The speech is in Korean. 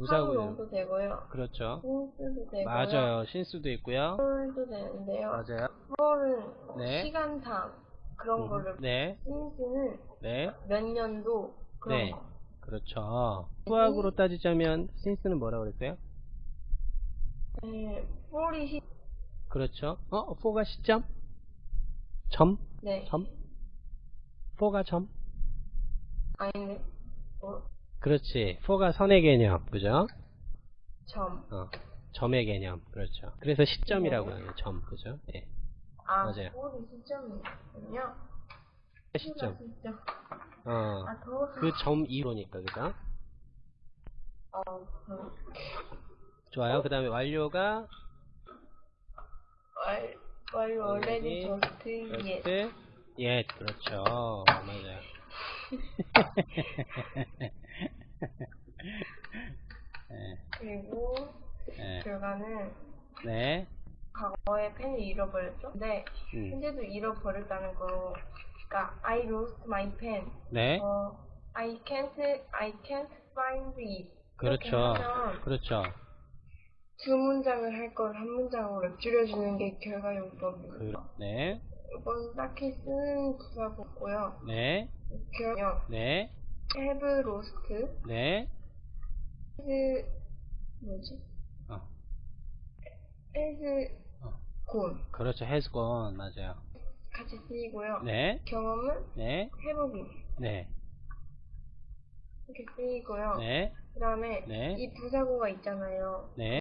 부사구 용 도 되고요. 그렇죠. 신스도 되고요. 맞아요. 신수도 있고요. 폴도 되는데요. 맞아요. 폴은 네. 시간상 그런 거를 네, 신스는 네, 몇 년도 그런 네. 거. 그렇죠. 수학으로 따지자면 신스는 뭐라고 그랬어요? 네, 폴이 시, 그렇죠. 어, 4가 시점? 점? 네. 점? 4가 점? 아닌데, 어, 그렇지. 4가 선의 개념. 그죠? 점. 어, 점의 개념. 그렇죠. 그래서 시점이라고 해요. 점. 그죠? 예. 아, 맞아요. 폴이 시점이군요. 시점. 시점. 어, 아, 더워서. 그점 이로니까. 그죠? 어, 그, 좋아요. 그 다음에 완료가 왈, 왈, already 예, 그렇죠. 맞아요. 네, 그리고 네, 결과는 네, 과거에 펜을 잃어버렸죠. 근데 음, 현재도 잃어버렸다는 거. 그러니까 I lost my pen. 네, 어, I can't, I can't find it. 그렇죠, 그렇죠. 두 문장을 할 걸 한 문장으로 줄여주는 게 결과 용법입니다. 그, 네, 이건 딱히 쓰는 부사고 고요. 네, have lost, 네, has 뭐지? 어, has 어. gone 그렇죠. has gone 맞아요. 같이 쓰이고요. 네, 경험은 네, been 네, 이렇게 쓰이고요. 네, 그 다음에 네. 이 부사고가 있잖아요. 네,